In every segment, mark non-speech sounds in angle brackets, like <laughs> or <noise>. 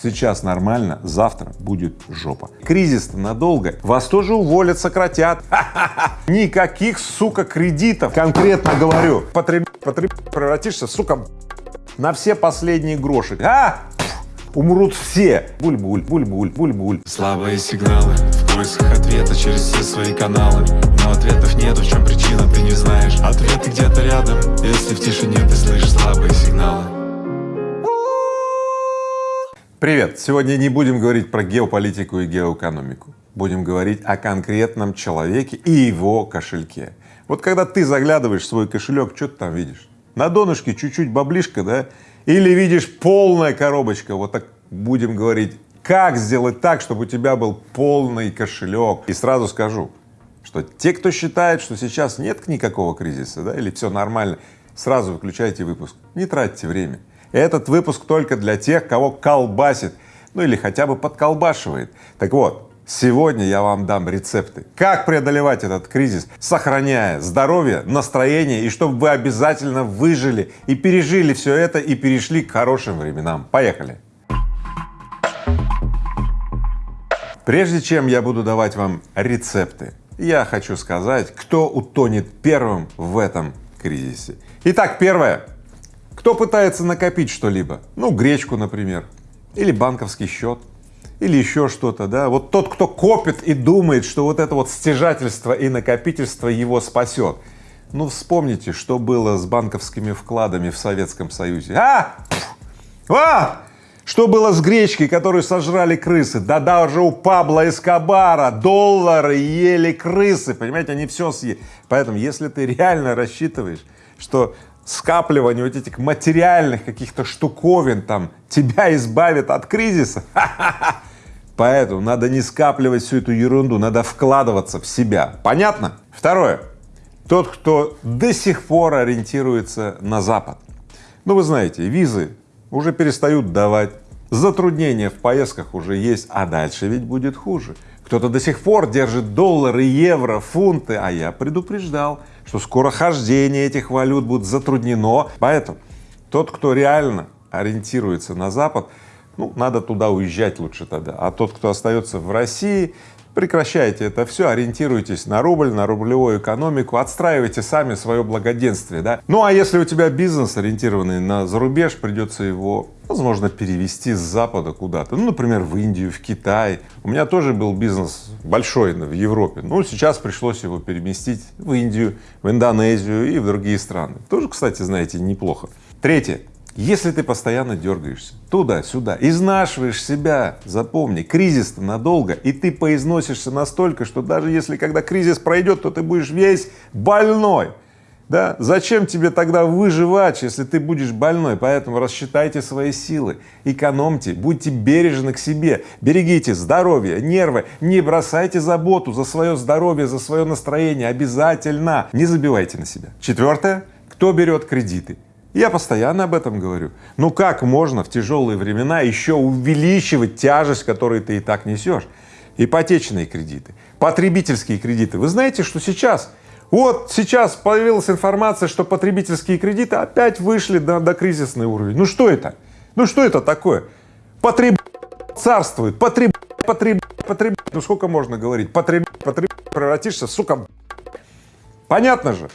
Сейчас нормально, завтра будет жопа. Кризис-то надолго. Вас тоже уволят, сократят. <laughs> Никаких, сука, кредитов. Конкретно говорю. Потреб... Потреб... Превратишься, сука, на все последние гроши. А! Умрут все. Буль-буль, буль-буль, буль-буль. Слабые сигналы в поисках ответа через все свои каналы Но ответов нету, в чем причина, ты не знаешь Ответы где-то рядом, если в тишине ты слышишь слабые сигналы Привет! Сегодня не будем говорить про геополитику и геоэкономику. Будем говорить о конкретном человеке и его кошельке. Вот когда ты заглядываешь в свой кошелек, что ты там видишь? На донышке чуть-чуть баблишка, да? Или видишь полная коробочка, вот так будем говорить, как сделать так, чтобы у тебя был полный кошелек. И сразу скажу, что те, кто считает, что сейчас нет никакого кризиса, да, или все нормально, сразу выключайте выпуск, не тратьте время. Этот выпуск только для тех, кого колбасит, ну или хотя бы подколбашивает. Так вот, сегодня я вам дам рецепты, как преодолевать этот кризис, сохраняя здоровье, настроение и чтобы вы обязательно выжили и пережили все это и перешли к хорошим временам. Поехали! Прежде чем я буду давать вам рецепты, я хочу сказать, кто утонет первым в этом кризисе. Итак, первое кто пытается накопить что-либо, ну, гречку, например, или банковский счет, или еще что-то, да, вот тот, кто копит и думает, что вот это вот стяжательство и накопительство его спасет. Ну, вспомните, что было с банковскими вкладами в Советском Союзе. А! А! Что было с гречкой, которую сожрали крысы? Да даже у Пабло Эскобара доллары ели крысы, понимаете, они все съели. Поэтому, если ты реально рассчитываешь, что скапливание вот этих материальных каких-то штуковин там тебя избавит от кризиса, поэтому надо не скапливать всю эту ерунду, надо вкладываться в себя. Понятно? Второе. Тот, кто до сих пор ориентируется на Запад. Ну, вы знаете, визы уже перестают давать, затруднения в поездках уже есть, а дальше ведь будет хуже. Кто-то до сих пор держит доллары, евро, фунты, а я предупреждал, что скоро хождение этих валют будет затруднено. Поэтому тот, кто реально ориентируется на Запад, ну, надо туда уезжать лучше тогда. А тот, кто остается в России, прекращайте это все, ориентируйтесь на рубль, на рублевую экономику, отстраивайте сами свое благоденствие, да. Ну а если у тебя бизнес ориентированный на зарубеж, придется его, возможно, перевести с Запада куда-то, ну, например, в Индию, в Китай. У меня тоже был бизнес большой в Европе, ну, сейчас пришлось его переместить в Индию, в Индонезию и в другие страны. Тоже, кстати, знаете, неплохо. Третье. Если ты постоянно дергаешься туда-сюда, изнашиваешь себя, запомни, кризис-то надолго, и ты поизносишься настолько, что даже если когда кризис пройдет, то ты будешь весь больной. Да? Зачем тебе тогда выживать, если ты будешь больной? Поэтому рассчитайте свои силы, экономьте, будьте бережны к себе, берегите здоровье, нервы, не бросайте заботу за свое здоровье, за свое настроение, обязательно не забивайте на себя. Четвертое, кто берет кредиты? Я постоянно об этом говорю. Ну как можно в тяжелые времена еще увеличивать тяжесть, которую ты и так несешь? Ипотечные кредиты, потребительские кредиты. Вы знаете, что сейчас, вот сейчас появилась информация, что потребительские кредиты опять вышли до, до кризисный уровень. Ну что это? Ну что это такое? Потреб царствует, потреб потреб потреб ну сколько можно говорить? Потреб потреб превратишься, сука. Понятно же?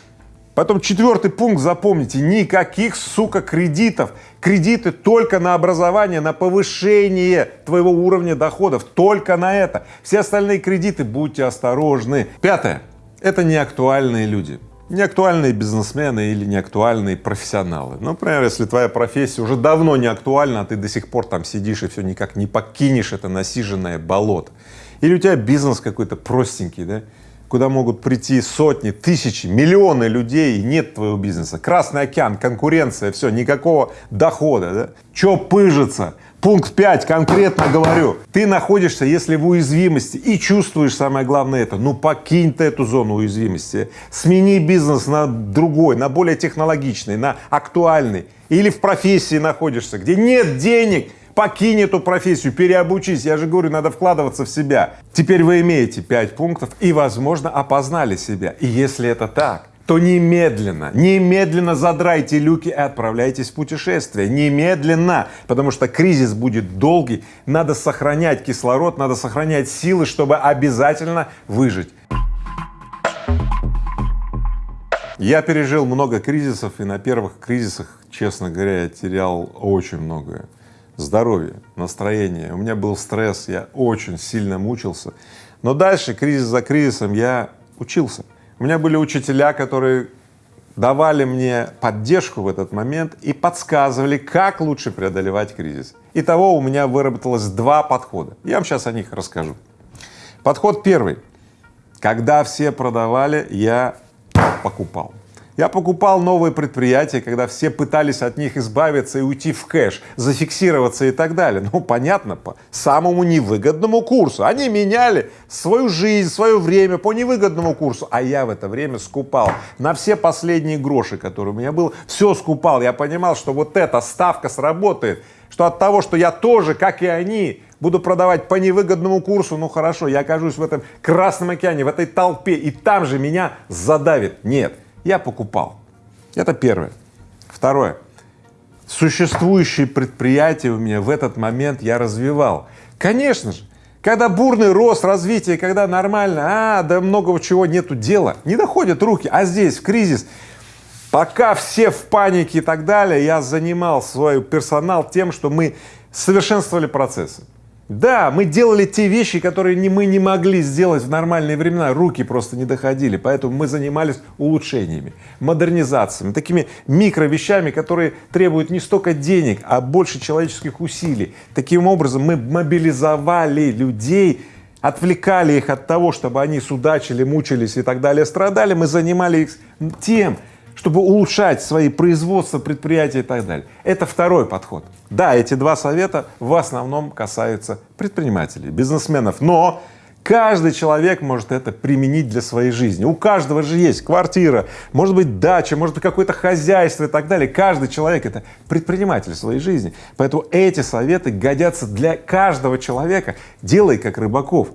Потом четвертый пункт запомните, никаких, сука, кредитов. Кредиты только на образование, на повышение твоего уровня доходов, только на это. Все остальные кредиты, будьте осторожны. Пятое, это неактуальные люди. Неактуальные бизнесмены или неактуальные профессионалы. Ну, например, если твоя профессия уже давно не актуальна, а ты до сих пор там сидишь и все никак не покинешь это насиженное болото. Или у тебя бизнес какой-то простенький, да, куда могут прийти сотни, тысячи, миллионы людей, и нет твоего бизнеса. Красный океан, конкуренция, все, никакого дохода, да? Че пыжится? Пункт 5, конкретно говорю, ты находишься, если в уязвимости и чувствуешь, самое главное это, ну покинь ты эту зону уязвимости, смени бизнес на другой, на более технологичный, на актуальный, или в профессии находишься, где нет денег, покинь эту профессию, переобучись, я же говорю, надо вкладываться в себя. Теперь вы имеете пять пунктов и, возможно, опознали себя. И если это так, то немедленно, немедленно задрайте люки и отправляйтесь в путешествие, немедленно, потому что кризис будет долгий, надо сохранять кислород, надо сохранять силы, чтобы обязательно выжить. Я пережил много кризисов, и на первых кризисах, честно говоря, я терял очень многое. Здоровье, настроение, у меня был стресс, я очень сильно мучился. Но дальше, кризис за кризисом, я учился. У меня были учителя, которые давали мне поддержку в этот момент и подсказывали, как лучше преодолевать кризис. Итого у меня выработалось два подхода. Я вам сейчас о них расскажу. Подход первый. Когда все продавали, я покупал. Я покупал новые предприятия, когда все пытались от них избавиться и уйти в кэш, зафиксироваться и так далее. Ну, понятно, по самому невыгодному курсу. Они меняли свою жизнь, свое время по невыгодному курсу, а я в это время скупал на все последние гроши, которые у меня было, все скупал. Я понимал, что вот эта ставка сработает, что от того, что я тоже, как и они, буду продавать по невыгодному курсу, ну хорошо, я окажусь в этом Красном океане, в этой толпе, и там же меня задавит. Нет, я покупал. Это первое. Второе. Существующие предприятия у меня в этот момент я развивал. Конечно же, когда бурный рост, развитие, когда нормально, а, да многого чего нету дела, не доходят руки, а здесь, в кризис, пока все в панике и так далее, я занимал свой персонал тем, что мы совершенствовали процессы. Да, мы делали те вещи, которые не, мы не могли сделать в нормальные времена, руки просто не доходили, поэтому мы занимались улучшениями, модернизациями, такими микро вещами, которые требуют не столько денег, а больше человеческих усилий. Таким образом мы мобилизовали людей, отвлекали их от того, чтобы они судачили, мучились и так далее, страдали, мы занимали их тем, чтобы улучшать свои производства, предприятия и так далее. Это второй подход. Да, эти два совета в основном касаются предпринимателей, бизнесменов, но каждый человек может это применить для своей жизни. У каждого же есть квартира, может быть дача, может быть какое-то хозяйство и так далее. Каждый человек это предприниматель своей жизни. Поэтому эти советы годятся для каждого человека. Делай как Рыбаков.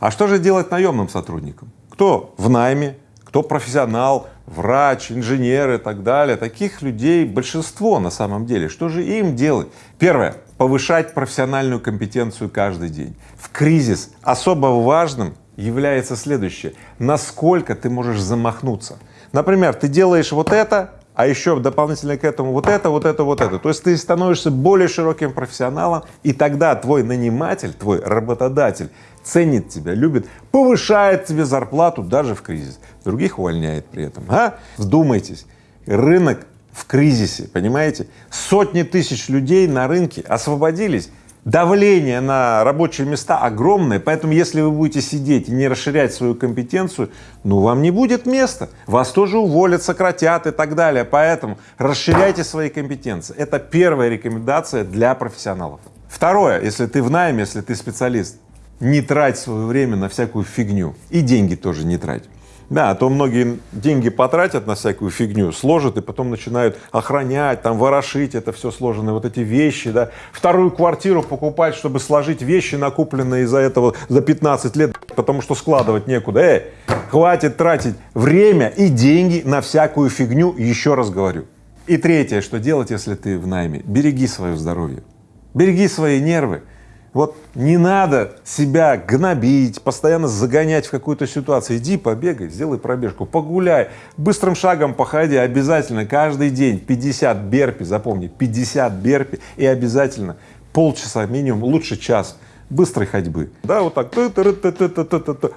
А что же делать наемным сотрудникам? Кто в найме, кто профессионал, врач, инженер и так далее. Таких людей большинство на самом деле. Что же им делать? Первое. Повышать профессиональную компетенцию каждый день. В кризис особо важным является следующее. Насколько ты можешь замахнуться. Например, ты делаешь вот это, а еще дополнительно к этому вот это, вот это, вот это. То есть ты становишься более широким профессионалом, и тогда твой наниматель, твой работодатель ценит тебя, любит, повышает тебе зарплату даже в кризис, других увольняет при этом. А? Вдумайтесь, рынок в кризисе, понимаете? Сотни тысяч людей на рынке освободились, давление на рабочие места огромное, поэтому если вы будете сидеть и не расширять свою компетенцию, ну вам не будет места, вас тоже уволят, сократят и так далее, поэтому расширяйте свои компетенции. Это первая рекомендация для профессионалов. Второе, если ты в найме, если ты специалист, не трать свое время на всякую фигню и деньги тоже не трать. Да, а то многие деньги потратят на всякую фигню, сложат и потом начинают охранять, там ворошить это все сложенные вот эти вещи, да, вторую квартиру покупать, чтобы сложить вещи, накупленные из-за этого за 15 лет, потому что складывать некуда. Эй, хватит тратить время и деньги на всякую фигню, еще раз говорю. И третье, что делать, если ты в найме? Береги свое здоровье, береги свои нервы, вот не надо себя гнобить, постоянно загонять в какую-то ситуацию. Иди побегай, сделай пробежку, погуляй, быстрым шагом походи, обязательно каждый день 50 берпи, запомни, 50 берпи и обязательно полчаса минимум, лучше час быстрой ходьбы. Да, вот так.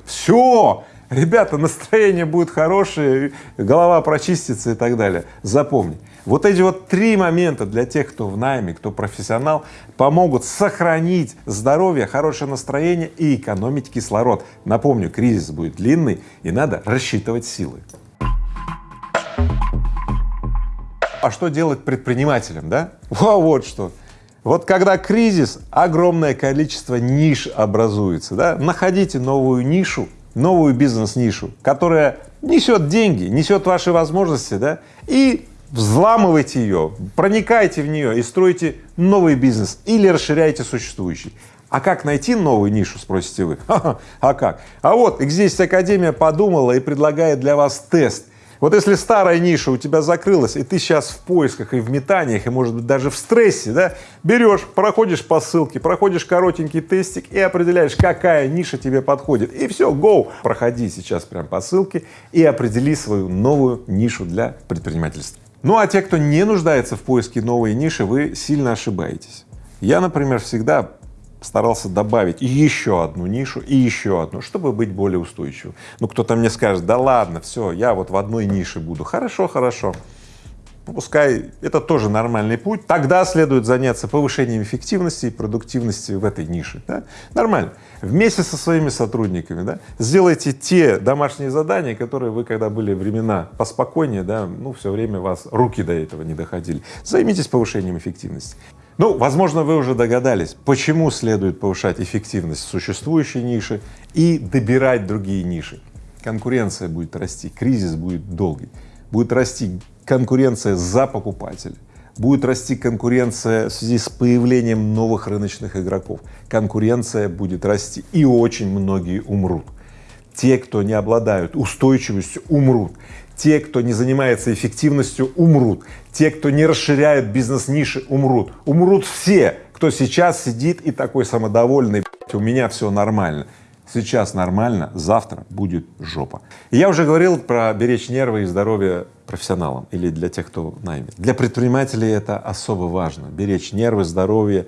Все, ребята, настроение будет хорошее, голова прочистится и так далее. Запомни. Вот эти вот три момента для тех, кто в найме, кто профессионал, помогут сохранить здоровье, хорошее настроение и экономить кислород. Напомню, кризис будет длинный и надо рассчитывать силы. А что делать предпринимателям, да? Во, вот что. Вот когда кризис, огромное количество ниш образуется, да? Находите новую нишу, новую бизнес-нишу, которая несет деньги, несет ваши возможности, да? И взламывайте ее, проникайте в нее и стройте новый бизнес или расширяйте существующий. А как найти новую нишу, спросите вы? <laughs> А как? А вот X10 Академия подумала и предлагает для вас тест. Вот если старая ниша у тебя закрылась, и ты сейчас в поисках и в метаниях, и может быть даже в стрессе, да, берешь, проходишь по ссылке, проходишь коротенький тестик и определяешь, какая ниша тебе подходит. И все, go! Проходи сейчас прям по ссылке и определи свою новую нишу для предпринимательства. Ну а те, кто не нуждается в поиске новой ниши, вы сильно ошибаетесь. Я, например, всегда старался добавить еще одну нишу и еще одну, чтобы быть более устойчивым. Ну, кто-то мне скажет, да ладно, все, я вот в одной нише буду. Хорошо, хорошо. Пускай это тоже нормальный путь. Тогда следует заняться повышением эффективности и продуктивности в этой нише. Да? Нормально. Вместе со своими сотрудниками да, сделайте те домашние задания, которые вы, когда были времена поспокойнее, да, ну, все время вас руки до этого не доходили. Займитесь повышением эффективности. Ну, возможно, вы уже догадались, почему следует повышать эффективность существующей ниши и добирать другие ниши. Конкуренция будет расти, кризис будет долгий, будет расти конкуренция за покупателя, будет расти конкуренция в связи с появлением новых рыночных игроков, конкуренция будет расти и очень многие умрут. Те, кто не обладают устойчивостью, умрут. Те, кто не занимается эффективностью, умрут. Те, кто не расширяет бизнес-ниши, умрут. Умрут все, кто сейчас сидит и такой самодовольный, у меня все нормально. Сейчас нормально, завтра будет жопа. Я уже говорил про беречь нервы и здоровье профессионалам или для тех, кто в найме. Для предпринимателей это особо важно. Беречь нервы, здоровье,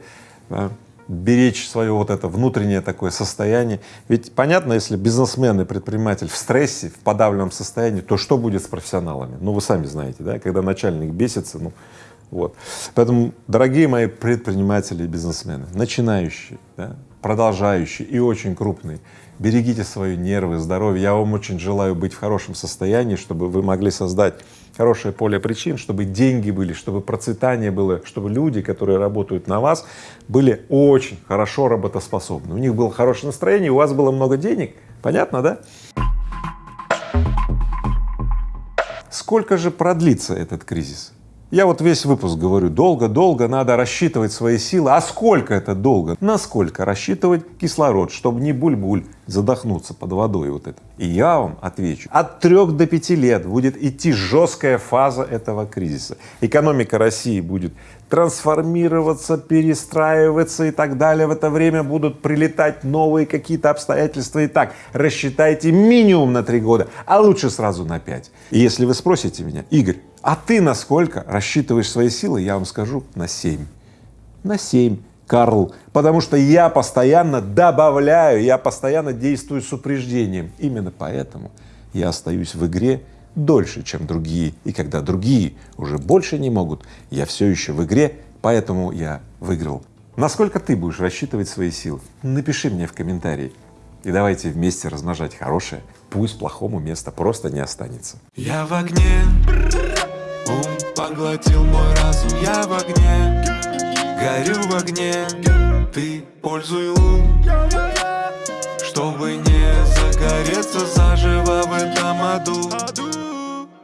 да, беречь свое вот это внутреннее такое состояние. Ведь понятно, если бизнесмен и предприниматель в стрессе, в подавленном состоянии, то что будет с профессионалами? Ну, вы сами знаете, да, когда начальник бесится, ну, вот. Поэтому, дорогие мои предприниматели и бизнесмены, начинающие, да, продолжающие и очень крупные, берегите свои нервы, здоровье. Я вам очень желаю быть в хорошем состоянии, чтобы вы могли создать хорошее поле причин, чтобы деньги были, чтобы процветание было, чтобы люди, которые работают на вас, были очень хорошо работоспособны. У них было хорошее настроение, у вас было много денег. Понятно, да? Сколько же продлится этот кризис? Я вот весь выпуск говорю, долго-долго надо рассчитывать свои силы. А сколько это долго? Насколько рассчитывать кислород, чтобы не буль-буль задохнуться под водой вот это? И я вам отвечу, от трех до пяти лет будет идти жесткая фаза этого кризиса. Экономика России будет трансформироваться, перестраиваться и так далее. В это время будут прилетать новые какие-то обстоятельства. И так рассчитайте минимум на три года, а лучше сразу на пять. И если вы спросите меня, Игорь, а ты насколько рассчитываешь свои силы, я вам скажу на семь. На семь, Карл, потому что я постоянно добавляю, я постоянно действую с упреждением. Именно поэтому я остаюсь в игре дольше, чем другие. И когда другие уже больше не могут, я все еще в игре, поэтому я выиграл. Насколько ты будешь рассчитывать свои силы? Напиши мне в комментарии. И давайте вместе размножать хорошее, пусть плохому места просто не останется. Я в огне, ум поглотил мой разум, я в огне, Горю в огне, ты пользуй лун Чтобы не загореться заживо в этом аду.